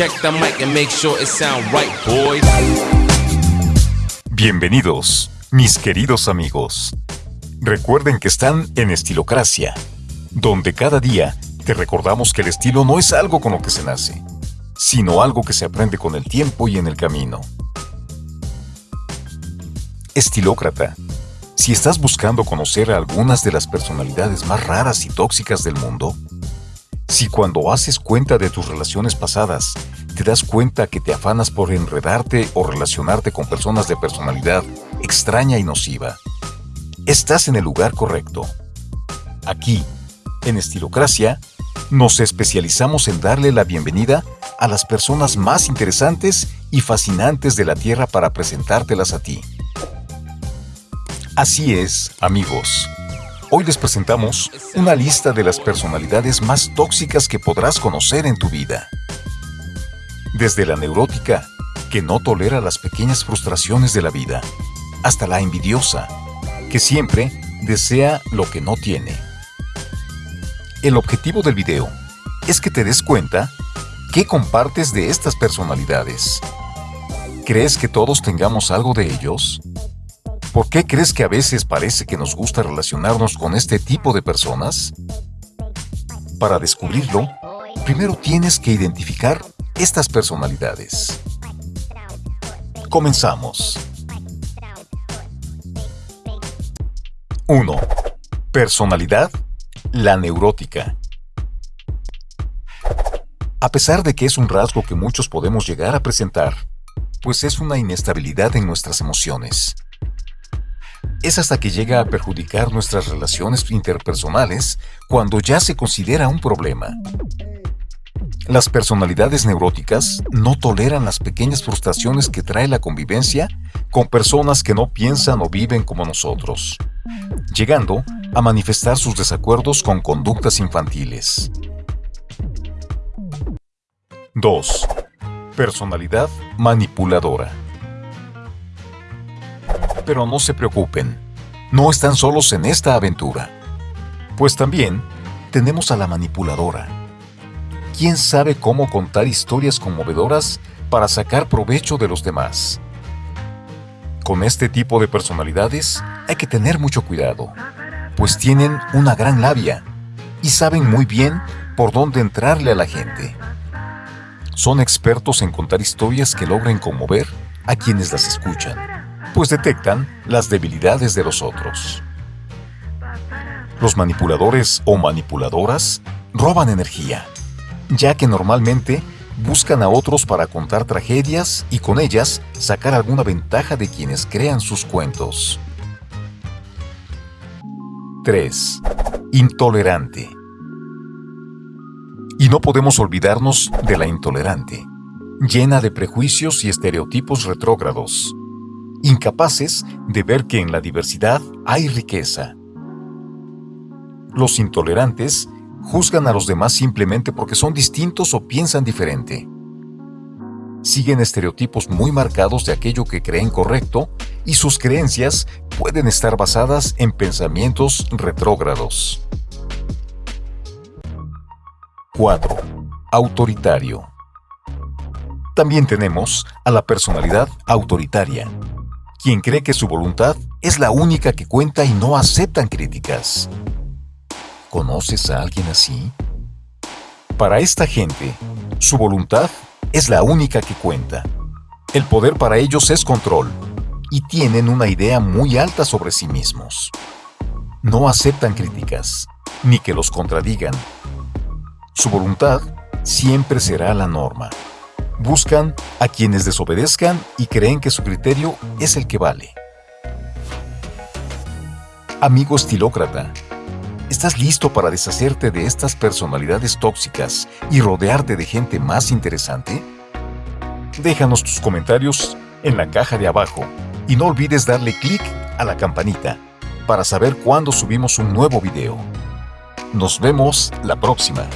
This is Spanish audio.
Check the mic and make sure it sound right, boys. Bienvenidos, mis queridos amigos. Recuerden que están en Estilocracia, donde cada día te recordamos que el estilo no es algo con lo que se nace, sino algo que se aprende con el tiempo y en el camino. Estilócrata. Si estás buscando conocer a algunas de las personalidades más raras y tóxicas del mundo, si cuando haces cuenta de tus relaciones pasadas, te das cuenta que te afanas por enredarte o relacionarte con personas de personalidad extraña y nociva, estás en el lugar correcto. Aquí, en Estilocracia, nos especializamos en darle la bienvenida a las personas más interesantes y fascinantes de la Tierra para presentártelas a ti. Así es, amigos. Hoy les presentamos una lista de las personalidades más tóxicas que podrás conocer en tu vida. Desde la neurótica, que no tolera las pequeñas frustraciones de la vida, hasta la envidiosa, que siempre desea lo que no tiene. El objetivo del video es que te des cuenta qué compartes de estas personalidades. ¿Crees que todos tengamos algo de ellos? ¿Por qué crees que a veces parece que nos gusta relacionarnos con este tipo de personas? Para descubrirlo, primero tienes que identificar estas personalidades. Comenzamos. 1. Personalidad, la neurótica. A pesar de que es un rasgo que muchos podemos llegar a presentar, pues es una inestabilidad en nuestras emociones es hasta que llega a perjudicar nuestras relaciones interpersonales cuando ya se considera un problema. Las personalidades neuróticas no toleran las pequeñas frustraciones que trae la convivencia con personas que no piensan o viven como nosotros, llegando a manifestar sus desacuerdos con conductas infantiles. 2. Personalidad manipuladora. Pero no se preocupen, no están solos en esta aventura. Pues también tenemos a la manipuladora. ¿Quién sabe cómo contar historias conmovedoras para sacar provecho de los demás? Con este tipo de personalidades hay que tener mucho cuidado, pues tienen una gran labia y saben muy bien por dónde entrarle a la gente. Son expertos en contar historias que logren conmover a quienes las escuchan pues detectan las debilidades de los otros. Los manipuladores o manipuladoras roban energía, ya que normalmente buscan a otros para contar tragedias y con ellas sacar alguna ventaja de quienes crean sus cuentos. 3. Intolerante. Y no podemos olvidarnos de la intolerante, llena de prejuicios y estereotipos retrógrados, incapaces de ver que en la diversidad hay riqueza. Los intolerantes juzgan a los demás simplemente porque son distintos o piensan diferente. Siguen estereotipos muy marcados de aquello que creen correcto y sus creencias pueden estar basadas en pensamientos retrógrados. 4. Autoritario. También tenemos a la personalidad autoritaria, quien cree que su voluntad es la única que cuenta y no aceptan críticas. ¿Conoces a alguien así? Para esta gente, su voluntad es la única que cuenta. El poder para ellos es control y tienen una idea muy alta sobre sí mismos. No aceptan críticas, ni que los contradigan. Su voluntad siempre será la norma. Buscan a quienes desobedezcan y creen que su criterio es el que vale. Amigo estilócrata, ¿estás listo para deshacerte de estas personalidades tóxicas y rodearte de gente más interesante? Déjanos tus comentarios en la caja de abajo y no olvides darle clic a la campanita para saber cuándo subimos un nuevo video. Nos vemos la próxima.